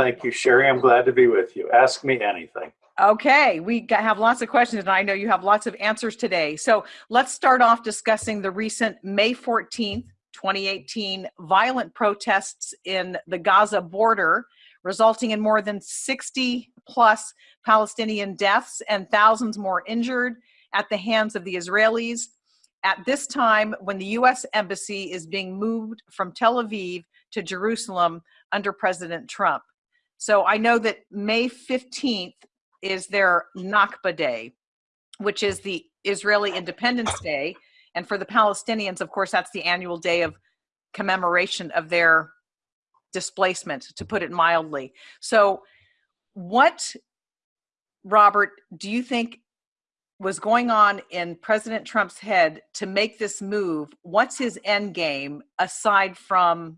Thank you, Sherry. I'm glad to be with you. Ask me anything. Okay, we have lots of questions, and I know you have lots of answers today. So let's start off discussing the recent May 14th, 2018 violent protests in the Gaza border, resulting in more than 60 plus Palestinian deaths and thousands more injured at the hands of the Israelis. At this time, when the US Embassy is being moved from Tel Aviv to Jerusalem under President Trump. So I know that May 15th is their Nakba Day, which is the Israeli Independence Day. And for the Palestinians, of course, that's the annual day of commemoration of their displacement, to put it mildly. So, what, Robert, do you think was going on in President Trump's head to make this move? What's his end game aside from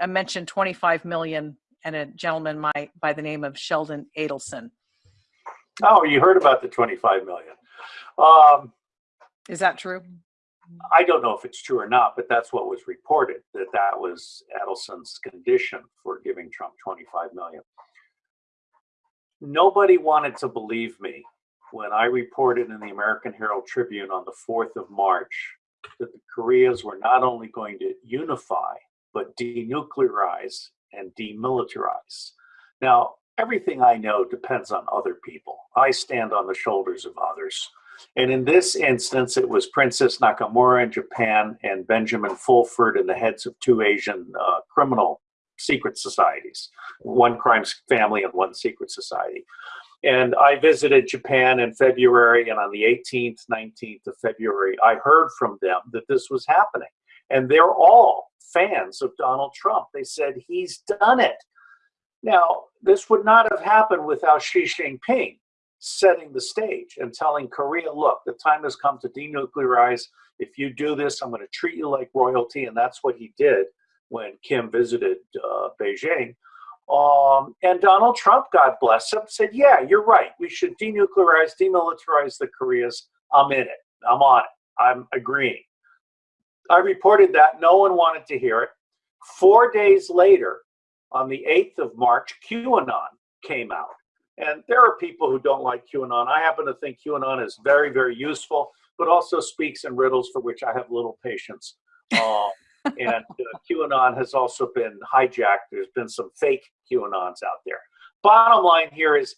I mentioned 25 million and a gentleman my, by the name of Sheldon Adelson? Oh, you heard about the 25 million. Um, Is that true? I don't know if it's true or not, but that's what was reported that that was Adelson's condition for giving Trump 25 million. Nobody wanted to believe me when I reported in the American Herald Tribune on the 4th of March that the Koreas were not only going to unify, but denuclearize and demilitarize. Now, everything I know depends on other people. I stand on the shoulders of others. And in this instance, it was Princess Nakamura in Japan and Benjamin Fulford and the heads of two Asian uh, criminal secret societies, one crime family and one secret society. And I visited Japan in February, and on the 18th, 19th of February, I heard from them that this was happening. And they're all fans of Donald Trump. They said, he's done it. Now, this would not have happened without Xi Jinping setting the stage and telling Korea, look, the time has come to denuclearize. If you do this, I'm going to treat you like royalty. And that's what he did when Kim visited uh, Beijing. Um, and Donald Trump, God bless him, said, yeah, you're right. We should denuclearize, demilitarize the Koreas. I'm in it. I'm on it. I'm agreeing. I reported that. No one wanted to hear it. Four days later, on the 8th of March, QAnon came out. And there are people who don't like QAnon. I happen to think QAnon is very, very useful, but also speaks in riddles for which I have little patience. Um, and uh, QAnon has also been hijacked. There's been some fake QAnons out there. Bottom line here is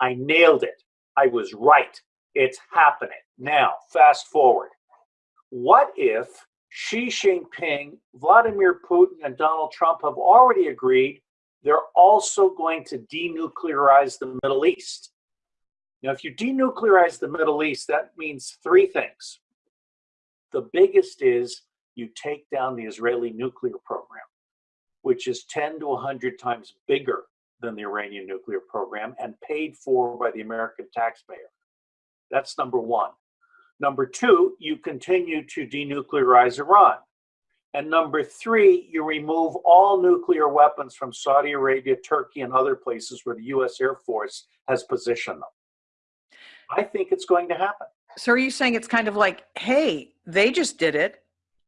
I nailed it. I was right. It's happening. Now, fast forward. What if Xi Jinping, Vladimir Putin, and Donald Trump have already agreed they're also going to denuclearize the Middle East. Now, if you denuclearize the Middle East, that means three things. The biggest is you take down the Israeli nuclear program, which is 10 to 100 times bigger than the Iranian nuclear program and paid for by the American taxpayer. That's number one. Number two, you continue to denuclearize Iran. And number three, you remove all nuclear weapons from Saudi Arabia, Turkey, and other places where the US Air Force has positioned them. I think it's going to happen. So are you saying it's kind of like, hey, they just did it.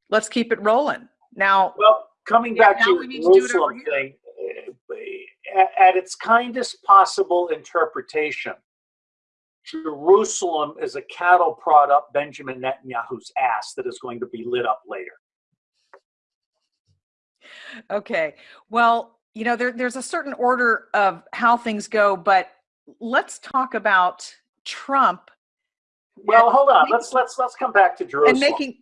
Let's keep it rolling. Now, well, coming back to the Jerusalem thing, eh, at its kindest possible interpretation, Jerusalem is a cattle prod up Benjamin Netanyahu's ass that is going to be lit up later. Okay. Well, you know, there, there's a certain order of how things go, but let's talk about Trump. Well, hold on. Let's let's let's come back to Jerusalem. And making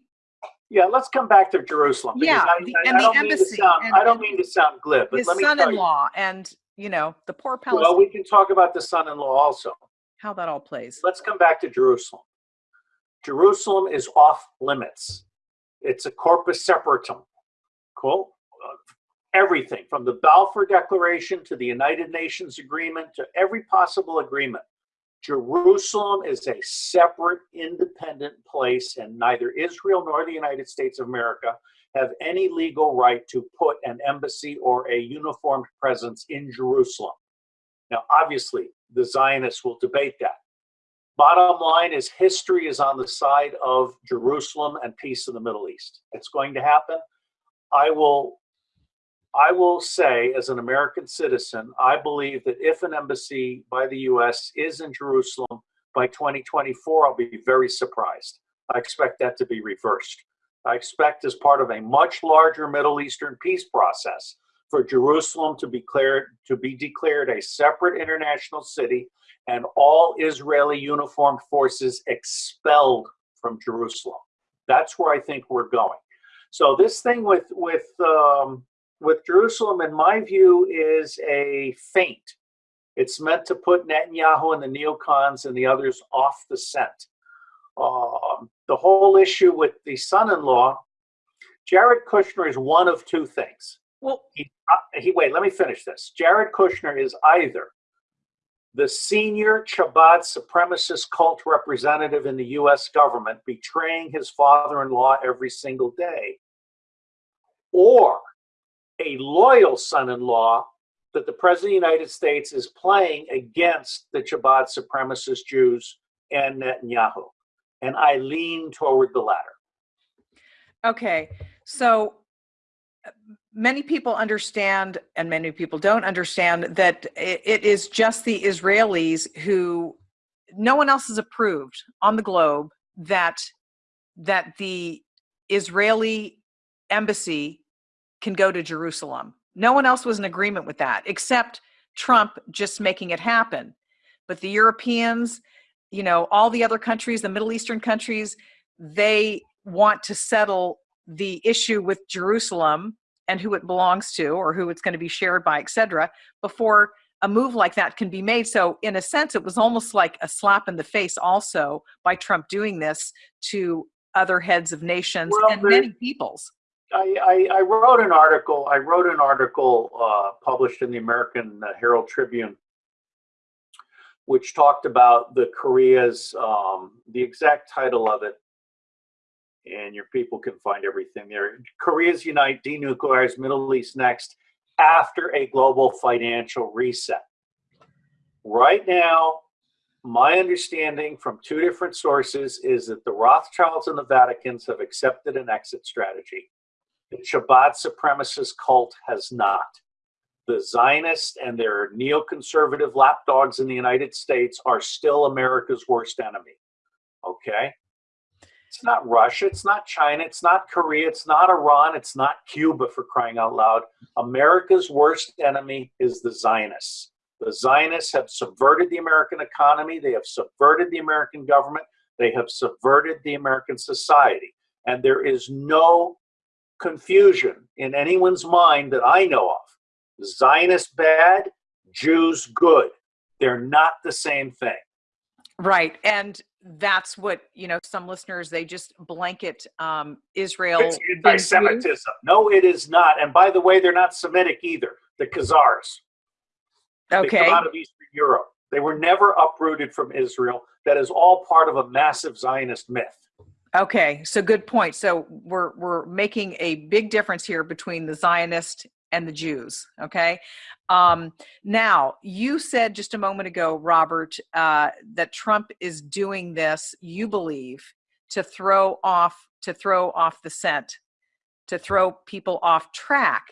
yeah, let's come back to Jerusalem. Yeah, I, the, I, and I the embassy. Sound, and, I don't mean to sound glib, but his let me son-in-law and you know the poor Palestinians. Well, we can talk about the son-in-law also. How that all plays. Let's come back to Jerusalem. Jerusalem is off limits. It's a corpus separatum. Cool. Uh, everything from the Balfour Declaration to the United Nations Agreement to every possible agreement. Jerusalem is a separate, independent place, and neither Israel nor the United States of America have any legal right to put an embassy or a uniformed presence in Jerusalem. Now, obviously, the Zionists will debate that. Bottom line is history is on the side of Jerusalem and peace in the Middle East. It's going to happen. I will I will say, as an American citizen, I believe that if an embassy by the U.S. is in Jerusalem by 2024, I'll be very surprised. I expect that to be reversed. I expect, as part of a much larger Middle Eastern peace process, for Jerusalem to be declared to be declared a separate international city and all Israeli uniformed forces expelled from Jerusalem. That's where I think we're going. So this thing with with um, with Jerusalem, in my view, is a feint. It's meant to put Netanyahu and the neocons and the others off the scent. Um, the whole issue with the son-in-law, Jared Kushner is one of two things. Well, He, uh, he wait. Let me finish this. Jared Kushner is either the senior Chabad supremacist cult representative in the U.S. government, betraying his father-in-law every single day, or a loyal son-in-law that the president of the United States is playing against the Chabad supremacist Jews and Netanyahu. And I lean toward the latter. Okay, so uh, many people understand, and many people don't understand, that it, is just the Israelis who, no one else has approved on the globe that that the Israeli embassy can go to Jerusalem. No one else was in agreement with that, except Trump just making it happen. But the Europeans, you know, all the other countries, the Middle Eastern countries, they want to settle the issue with Jerusalem and who it belongs to or who it's going to be shared by, etc., before a move like that can be made. So, in a sense, it was almost like a slap in the face also by Trump doing this to other heads of nations Well, and many peoples. I, I, I wrote an article. I wrote an article uh, published in the American Herald Tribune, which talked about the Koreas. Um, the exact title of it, and your people can find everything there. Koreas unite, denuclearize Middle East next after a global financial reset. Right now, my understanding from two different sources is that the Rothschilds and the Vaticans have accepted an exit strategy. The Chabad supremacist cult has not. The Zionists and their neoconservative lapdogs in the United States are still America's worst enemy. Okay? It's not Russia, it's not China, it's not Korea, it's not Iran, it's not Cuba for crying out loud. America's worst enemy is the Zionists. The Zionists have subverted the American economy, they have subverted the American government, they have subverted the American society. And there is no confusion in anyone's mind that I know of. Zionists bad, Jews good. They're not the same thing. Right. And that's what, you know, some listeners, they just blanket um, Israel. It's anti-Semitism. No, it is not. And by the way, they're not Semitic either. The Khazars. Jews. They Okay. come out of Eastern Europe. They were never uprooted from Israel. That is all part of a massive Zionist myth. Okay. So good point. So we're, we're making a big difference here between the Zionist and the Jews. Okay. Um, now, you said just a moment ago, Robert, uh, that Trump is doing this, you believe, to throw off to throw off the scent, to throw people off track.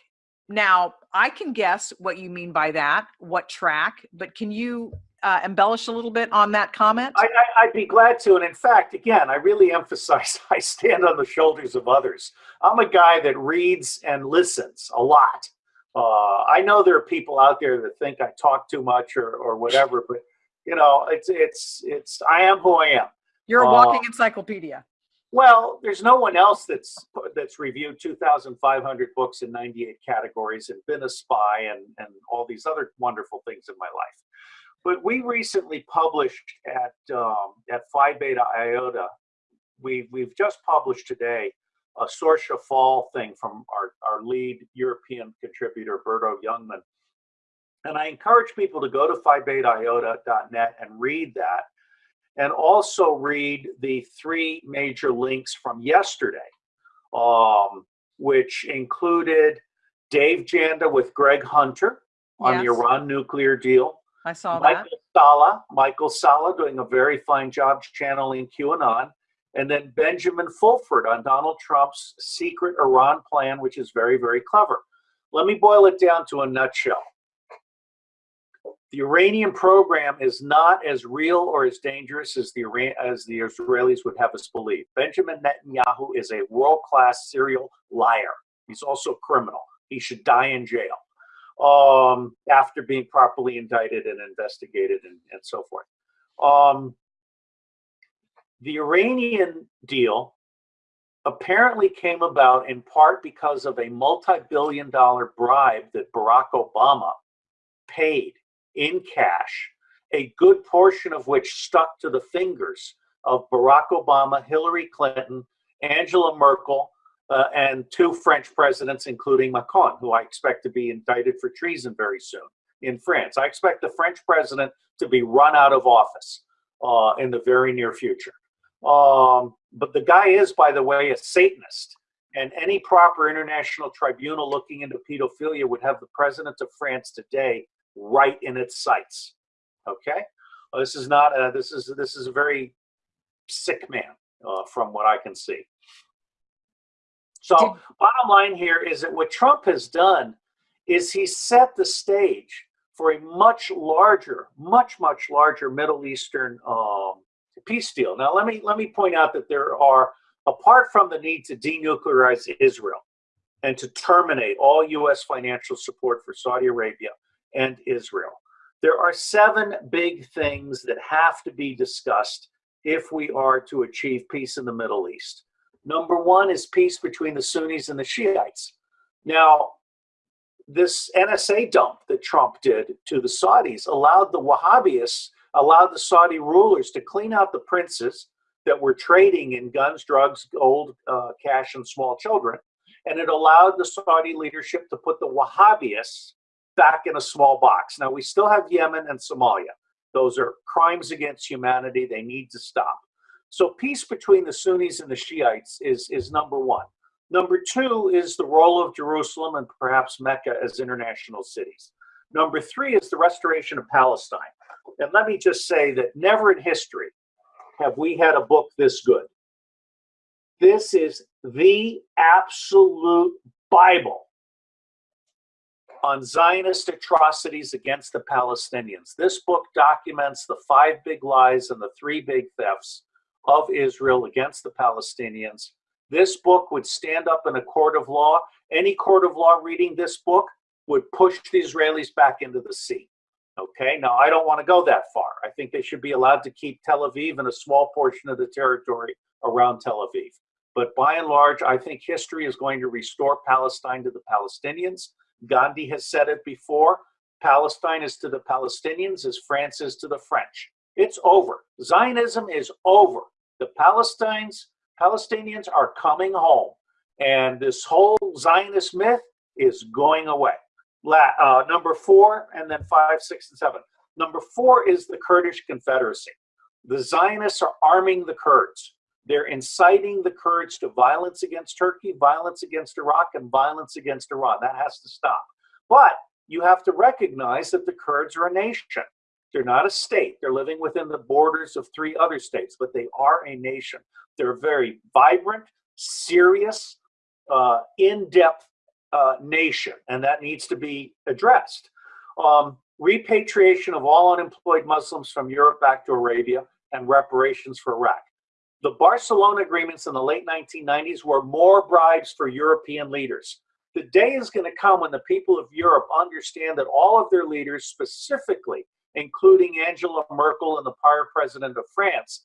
Now, I can guess what you mean by that, what track, but can you uh, embellish a little bit on that comment? I, I, I'd be glad to. And in fact, again, I really emphasize I stand on the shoulders of others. I'm a guy that reads and listens a lot. Uh, I know there are people out there that think I talk too much or, or whatever, but you know, it's it's it's I am who I am. You're a uh, walking encyclopedia. Well, there's no one else that's that's reviewed 2,500 books in 98 categories and been a spy and and all these other wonderful things in my life. But we recently published at um, at Phi Beta Iota. We we've just published today a Sorcha Faal thing from our our lead European contributor Berto Jongman. And I encourage people to go to Phi Beta phibetaiota.net and read that and also read the three major links from yesterday, um, which included Dave Janda with Greg Hunter on the Iran nuclear deal, I saw that. Michael Salla, Michael Salla doing a very fine job channeling QAnon, and then Benjamin Fulford on Donald Trump's secret Iran plan, which is very, very clever. Let me boil it down to a nutshell. The Iranian program is not as real or as dangerous as the, Iran as the Israelis would have us believe. Benjamin Netanyahu is a world-class serial liar. He's also a criminal. He should die in jail um, after being properly indicted and investigated and, and so forth. Um, the Iranian deal apparently came about in part because of a multi-billion dollar bribe that Barack Obama paid in cash, a good portion of which stuck to the fingers of Barack Obama, Hillary Clinton, Angela Merkel, uh, and two French presidents, including Macron, who I expect to be indicted for treason very soon in France. I expect the French president to be run out of office uh, in the very near future. Um, but the guy is, by the way, a Satanist. And any proper international tribunal looking into pedophilia would have the president of France today right in its sights. Okay, well, this is not a, this is this is a very sick man uh, from what I can see. So Did bottom line here is that what Trump has done is he set the stage for a much larger, much much larger Middle Eastern um, peace deal. Now let me let me point out that there are apart from the need to denuclearize Israel and to terminate all U.S. financial support for Saudi Arabia and Israel. There are seven big things that have to be discussed if we are to achieve peace in the Middle East. Number one is peace between the Sunnis and the Shiites. Now, this NSA dump that Trump did to the Saudis allowed the Wahhabists, allowed the Saudi rulers to clean out the princes that were trading in guns, drugs, gold, uh, cash, and small children. And it allowed the Saudi leadership to put the Wahhabists back in a small box. Now, we still have Yemen and Somalia. Those are crimes against humanity. They need to stop. So peace between the Sunnis and the Shiites is, is number one. Number two is the role of Jerusalem and perhaps Mecca as international cities. Number three is the restoration of Palestine. And let me just say that never in history have we had a book this good. This is the absolute Bible on Zionist atrocities against the Palestinians. This book documents the five big lies and the three big thefts of Israel against the Palestinians. This book would stand up in a court of law. Any court of law reading this book would push the Israelis back into the sea. Okay, now I don't want to go that far. I think they should be allowed to keep Tel Aviv and a small portion of the territory around Tel Aviv. But by and large, I think history is going to restore Palestine to the Palestinians. Gandhi has said it before. Palestine is to the Palestinians as France is to the French. It's over. Zionism is over. The Palestinians, Palestinians are coming home. And this whole Zionist myth is going away. La, uh, number four, and then five, six, and seven. Number four is the Kurdish Confederacy. The Zionists are arming the Kurds. They're inciting the Kurds to violence against Turkey, violence against Iraq, and violence against Iran. That has to stop. But you have to recognize that the Kurds are a nation. They're not a state. They're living within the borders of three other states, but they are a nation. They're a very vibrant, serious, uh, in-depth uh, nation, and that needs to be addressed. Um, repatriation of all unemployed Muslims from Europe back to Arabia and reparations for Iraq. The Barcelona agreements in the late 1990s were more bribes for European leaders. The day is going to come when the people of Europe understand that all of their leaders, specifically, including Angela Merkel and the prior president of France,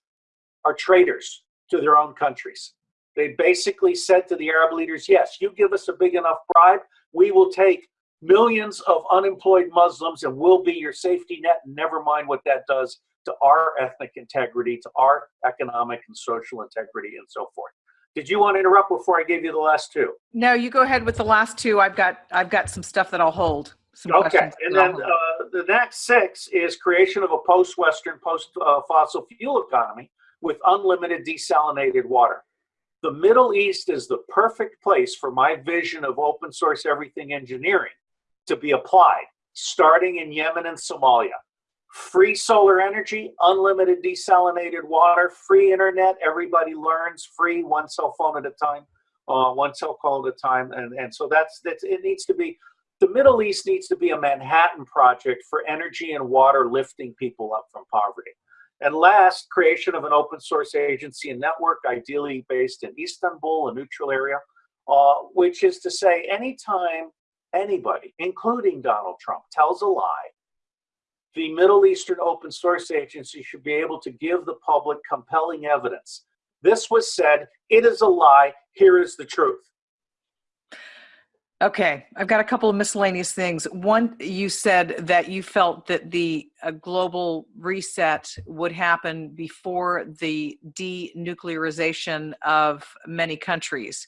are traitors to their own countries. They basically said to the Arab leaders, yes, you give us a big enough bribe, we will take millions of unemployed Muslims and we'll be your safety net, never mind what that does to our ethnic integrity, to our economic and social integrity, and so forth. Did you want to interrupt before I gave you the last two? No, you go ahead with the last two. I've got I've got some stuff that I'll hold. Okay, and then uh, the next six is creation of a post-Western, post-fossil uh, fuel economy with unlimited desalinated water. The Middle East is the perfect place for my vision of open source everything engineering to be applied, starting in Yemen and Somalia free solar energy, unlimited desalinated water, free internet, everybody learns, free one cell phone at a time, uh, one cell call at a time. And, and so that's, that's, it needs to be, the Middle East needs to be a Manhattan project for energy and water lifting people up from poverty. And last, creation of an open source agency and network, ideally based in Istanbul, a neutral area, uh, which is to say, anytime anybody, including Donald Trump, tells a lie, the Middle Eastern Open Source Agency should be able to give the public compelling evidence. This was said, it is a lie, here is the truth. Okay, I've got a couple of miscellaneous things. One, you said that you felt that the uh, global reset would happen before the denuclearization of many countries.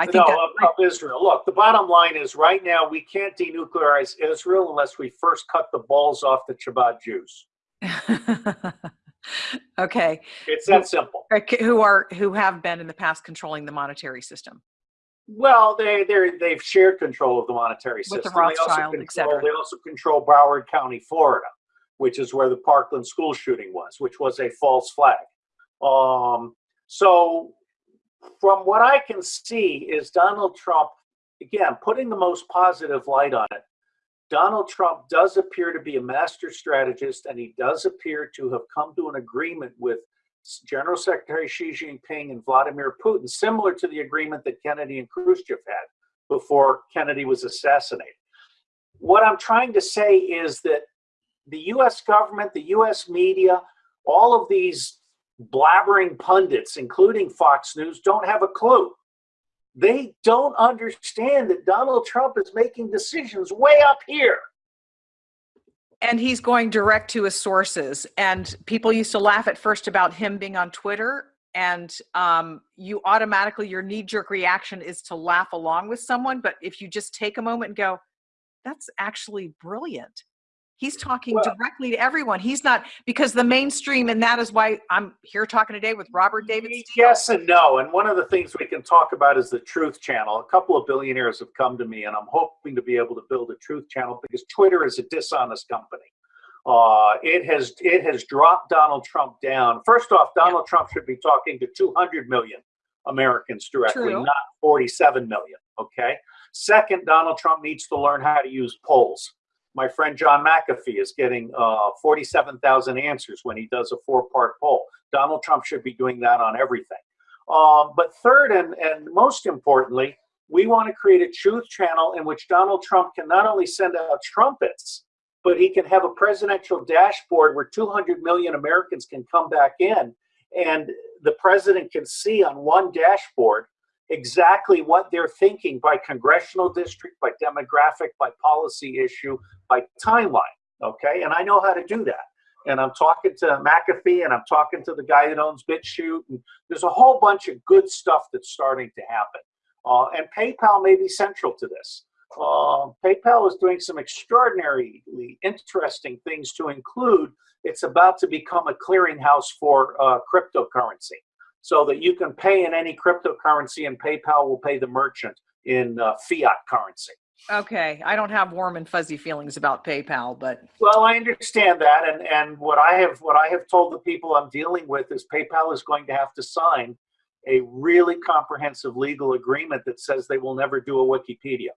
I think no, of Israel. Look, the bottom line is right now we can't denuclearize Israel unless we first cut the balls off the Chabad Jews. okay. It's that simple. Who are who have been in the past controlling the monetary system. Well, they they they've shared control of the monetary With system. the Rothschild, they also control, They also control Broward County, Florida, which is where the Parkland school shooting was, which was a false flag. Um, so, from what I can see, is Donald Trump again putting the most positive light on it. Donald Trump does appear to be a master strategist, and he does appear to have come to an agreement with General Secretary Xi Jinping and Vladimir Putin, similar to the agreement that Kennedy and Khrushchev had before Kennedy was assassinated. What I'm trying to say is that the US government, the US media, all of these blabbering pundits, including Fox News, don't have a clue. They don't understand that Donald Trump is making decisions way up here and he's going direct to his sources. And people used to laugh at first about him being on twitter and um, you automatically your knee-jerk reaction is to laugh along with someone but if you just take a moment and go that's actually brilliant he's talking well, directly to everyone. He's not because the mainstream and that is why i'm here talking today with robert david Steele. yes and no. And one of the things we can talk about is the truth channel. A couple of billionaires have come to me and i'm hoping to be able to build a truth channel because twitter is a dishonest company. Uh, it has it has dropped donald trump down. First off donald yeah. trump should be talking to 200 million americans directly True. not 47 million okay? Second donald trump needs to learn how to use polls my friend John McAfee is getting uh, 47,000 answers when he does a four-part poll. Donald Trump should be doing that on everything. Um, but third and, and most importantly, we want to create a truth channel in which Donald Trump can not only send out trumpets, but he can have a presidential dashboard where 200 million Americans can come back in and the president can see on one dashboard exactly what they're thinking by congressional district, by demographic, by policy issue, by timeline. Okay, and I know how to do that. And I'm talking to McAfee, and I'm talking to the guy that owns BitChute, and there's a whole bunch of good stuff that's starting to happen. Uh, and PayPal may be central to this. Uh, PayPal is doing some extraordinarily interesting things to include it's about to become a clearinghouse for uh, cryptocurrency so that you can pay in any cryptocurrency and PayPal will pay the merchant in uh, fiat currency. Okay, I don't have warm and fuzzy feelings about PayPal, but well, I understand that, and and what I have what I have told the people I'm dealing with is PayPal is going to have to sign a really comprehensive legal agreement that says they will never do a Wikipedia.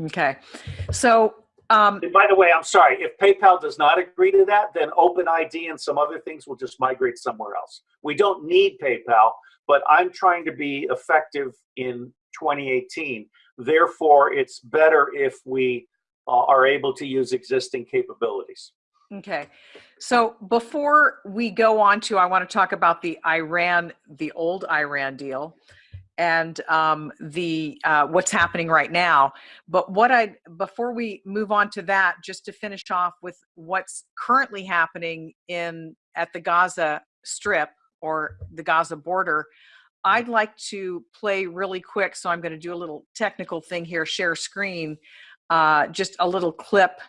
Okay, so um, by the way, I'm sorry, if PayPal does not agree to that, then OpenID and some other things will just migrate somewhere else. We don't need PayPal, but I'm trying to be effective in 2018. Therefore, it's better if we uh, are able to use existing capabilities. Okay. So before we go on to, I want to talk about the Iran, the old Iran deal and um, the uh, what's happening right now. But what I before we move on to that, just to finish off with what's currently happening in at the Gaza Strip or the Gaza border, I'd like to play really quick. So I'm going to do a little technical thing here, share screen, uh, just a little clip